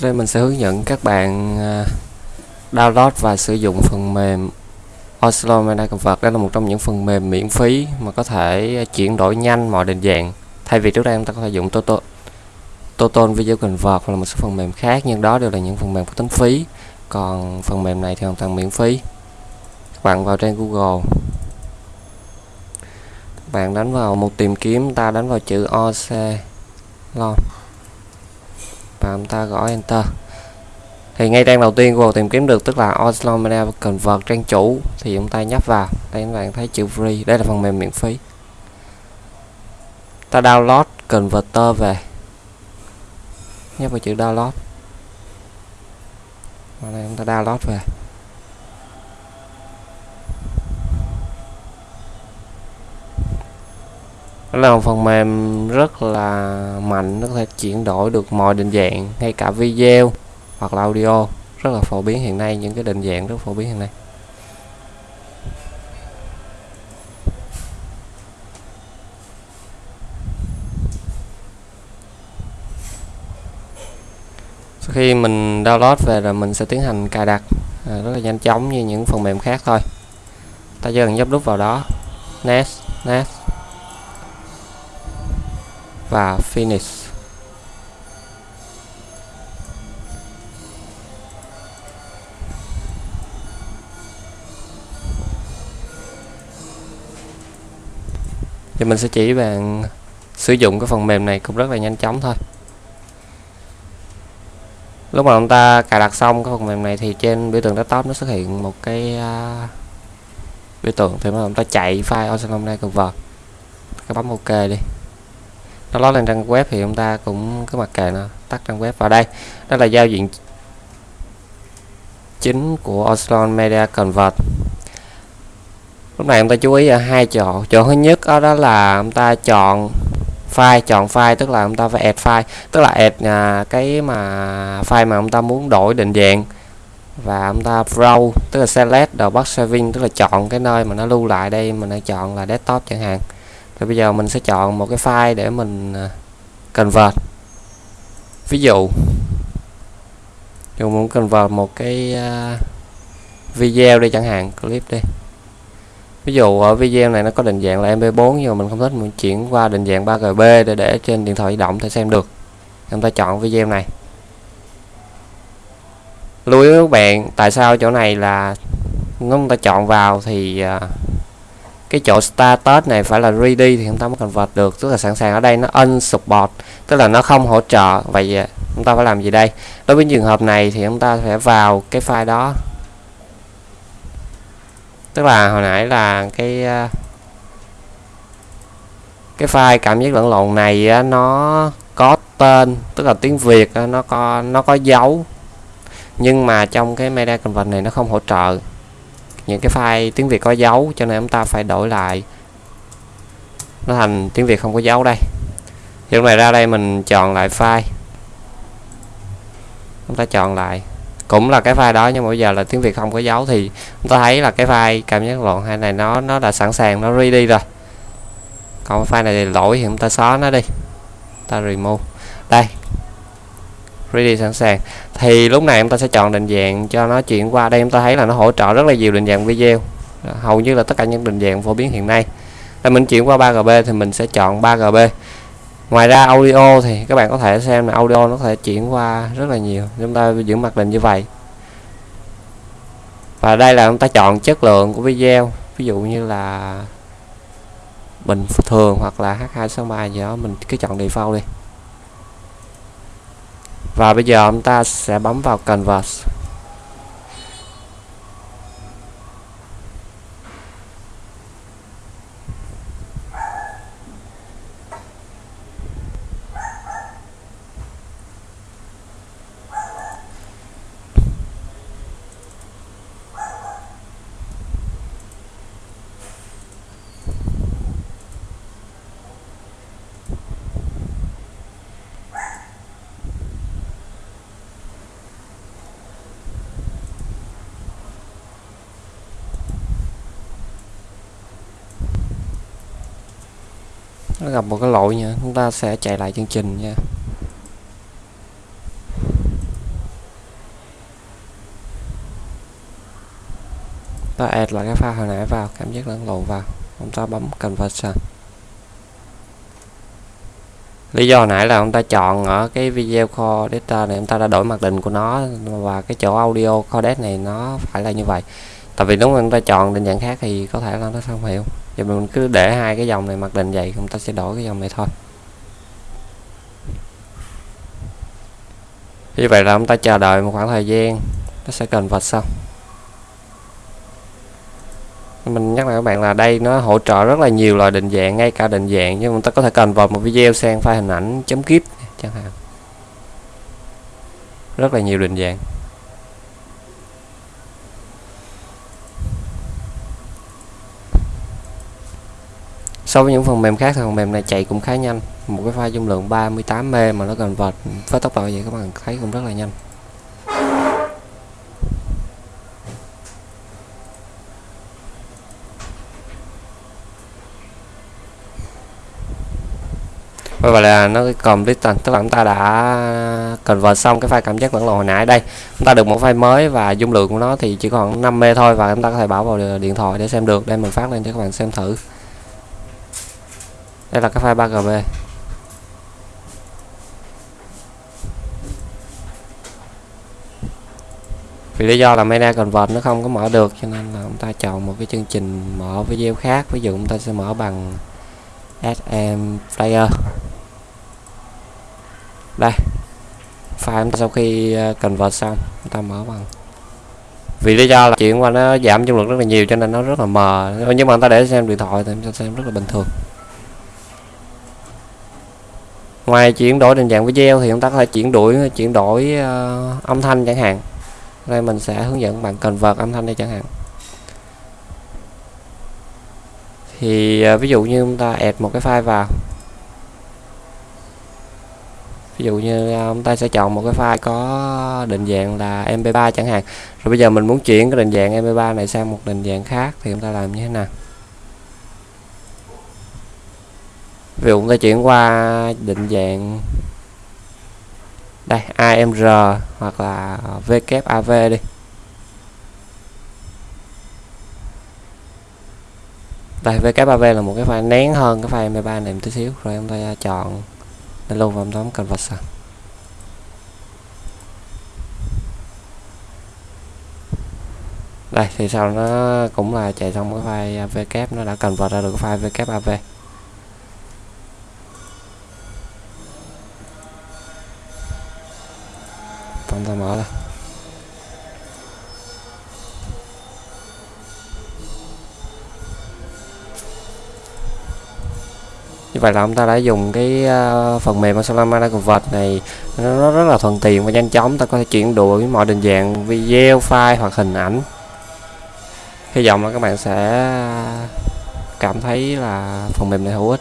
Sau đây mình sẽ hướng dẫn các bạn à, download và sử dụng phần mềm Oslo Media Convert. Đây là một trong những phần mềm miễn phí mà có thể chuyển đổi nhanh mọi định dạng. Thay vì trước đây chúng ta có thể dùng Total, Total Video Convert hoặc là một số phần mềm khác, nhưng đó đều là những phần mềm có tính phí. Còn phần mềm này thì hoàn toàn miễn phí. Các bạn vào trang Google, các bạn đánh vào một tìm kiếm, ta đánh vào chữ Oslo và chúng ta gõ enter. Thì ngay trang đầu tiên Google tìm kiếm được tức là Oslo Media Convert trang chủ, thì chúng ta nhấp vào. Đây các bạn thấy chữ free, đây là phần mềm miễn phí. Ta download converter về. Nhấp vào chữ download. Và đây chúng ta download về. Đó là một phần mềm rất là mạnh nó có thể chuyển đổi được mọi định dạng ngay cả video hoặc là audio. Rất là phổ biến hiện nay những cái định dạng rất phổ biến hiện nay. Sau khi mình download về rồi mình sẽ tiến hành cài đặt à, rất là nhanh chóng như những phần mềm khác thôi. Ta chỉ cần nhấp nút vào đó next next và finish thì mình sẽ chỉ bạn sử dụng cái phần mềm này cũng rất là nhanh chóng thôi. Lúc mà chúng ta cài đặt xong cái phần mềm này thì trên biểu tượng desktop nó xuất hiện một cái uh, biểu tượng. Thì mà chúng ta chạy file Ocean Convert các bấm ok đi nó lót lên trang web thì chúng ta cũng cứ mặc kệ nó tắt trang web vào đây. Đó là giao diện chính của Oslo Media Convert. Lúc này chúng ta chú ý ở hai chỗ. Chỗ thứ nhất đó, đó là chúng ta chọn file chọn file tức là chúng ta phải add file. Tức là add à, cái mà file mà chúng ta muốn đổi định dạng. Và chúng ta browse tức là select the box saving tức là chọn cái nơi mà nó lưu lại đây mình đã chọn là desktop chẳng hạn thì bây giờ mình sẽ chọn một cái file để mình à, convert. Ví dụ mình muốn convert một cái à, video đi chẳng hạn, clip đi. Ví dụ ở video này nó có định dạng là mp4 nhưng mà mình không thích, mình chuyển qua định dạng 3gb để để trên điện thoại di động thể xem được. Chúng ta chọn video này. Lưu ý các bạn, tại sao chỗ này là, nếu chúng ta chọn vào thì à, cái chỗ status này phải là ready thì chúng ta mới convert được. Tức là sẵn sàng ở đây nó unsupport, tức là nó không hỗ trợ. Vậy à, chúng ta phải làm gì đây? Đối với trường hợp này thì chúng ta sẽ vào cái file đó. Tức là hồi nãy là cái à, cái file cảm giác lẫn lộn này à, nó có tên, tức là tiếng Việt nó có nó có dấu. Nhưng mà trong cái media convert này nó không hỗ trợ những cái file tiếng Việt có dấu, cho nên chúng ta phải đổi lại. Nó thành tiếng Việt không có dấu đây. Thì lúc này ra đây mình chọn lại file. Chúng ta chọn lại. Cũng là cái file đó, nhưng mà bây giờ là tiếng Việt không có dấu thì chúng ta thấy là cái file cảm giác lộn hai này nó nó đã sẵn sàng, nó ready rồi. Còn file này thì lỗi thì chúng ta xóa nó đi. Ta remove. Đây ready sẵn sàng. Thì lúc này em ta sẽ chọn định dạng cho nó chuyển qua. Đây Em ta thấy là nó hỗ trợ rất là nhiều định dạng video. À, hầu như là tất cả những định dạng phổ biến hiện nay. Là mình chuyển qua 3GB thì mình sẽ chọn 3GB ngoài ra audio thì các bạn có thể xem là audio nó có thể chuyển qua rất là nhiều. Chúng ta giữ mặc định như vậy. Và đây là chúng ta chọn chất lượng của video. Ví dụ như là bình thường hoặc là H263 gì đó. Mình cứ chọn default đi và bây giờ chúng ta sẽ bấm vào canvas. nó gặp một cái lỗi nha, chúng ta sẽ chạy lại chương trình nha. Ta add lại cái file hồi nãy vào, cảm giác lẫn lộn vào. Chúng ta bấm conversion lý do nãy là chúng ta chọn ở cái video kho data này chúng ta đã đổi mặc định của nó và cái chỗ audio codec này nó phải là như vậy tại vì đúng chúng ta chọn định dạng khác thì có thể là nó không hiểu. Vậy mình cứ để hai cái dòng này mặc định vậy chúng ta sẽ đổi cái dòng này thôi. Như vậy là chúng ta chờ đợi một khoảng thời gian, nó sẽ cần vật xong. Mình nhắc lại các bạn là đây nó hỗ trợ rất là nhiều loại định dạng, ngay cả định dạng, nhưng chúng ta có thể cần vào một video sang file hình ảnh chấm kíp chẳng hạn. Rất là nhiều định dạng. So với những phần mềm khác thì phần mềm này chạy cũng khá nhanh. Một cái file dung lượng 38 m mà nó cần vợt với tốc độ vậy các bạn thấy cũng rất là nhanh. Và vậy là nó còn tức là chúng ta đã convert xong cái file cảm giác vẫn lộn hồi nãy đây. Chúng ta được một file mới và dung lượng của nó thì chỉ còn 5 m thôi và chúng ta có thể bảo vào điện thoại để xem được. Đây mình phát lên cho các bạn xem thử đây là cái file 3gb vì lý do là mena Convert nó không có mở được, cho nên là chúng ta chọn một cái chương trình mở video khác. Ví dụ chúng ta sẽ mở bằng SM Player. Đây, file sau khi ờ, convert xong chúng ta mở bằng. Vì lý do là chuyển qua nó giảm dung lượng rất là nhiều, cho nên nó rất là mờ. Nhưng mà người ta để xem điện thoại thì chúng ta xem rất là bình thường ngoài chuyển đổi định dạng video thì chúng ta có thể chuyển đổi chuyển đổi uh, âm thanh chẳng hạn. Đây mình sẽ hướng dẫn bạn cần vợt âm thanh đây chẳng hạn. Thì uh, ví dụ như chúng ta add một cái file vào. Ví dụ như ờ, chúng ta sẽ chọn một cái file có định dạng là mp3 chẳng hạn. Rồi bây giờ mình muốn chuyển cái định dạng mp3 này sang một định dạng khác thì chúng ta làm như thế nào? Ví dụ chúng ta chuyển qua định dạng đây AMR hoặc là VKAV đi. Đây VKAV là một cái file nén hơn cái file MP3 này một tí xíu, rồi chúng ta chọn lên luôn và bấm conversion à. đây, thì sau nó cũng là chạy xong cái file VK nó đã convert ra được cái file VKAV như vậy là ông ta đã dùng cái uh, phần mềm Solana Convert này nó rất là thuận tiện và nhanh chóng. Ta có thể chuyển đổi mọi định dạng video file hoặc hình ảnh. Hy vọng là các bạn sẽ cảm thấy là phần mềm này hữu ích.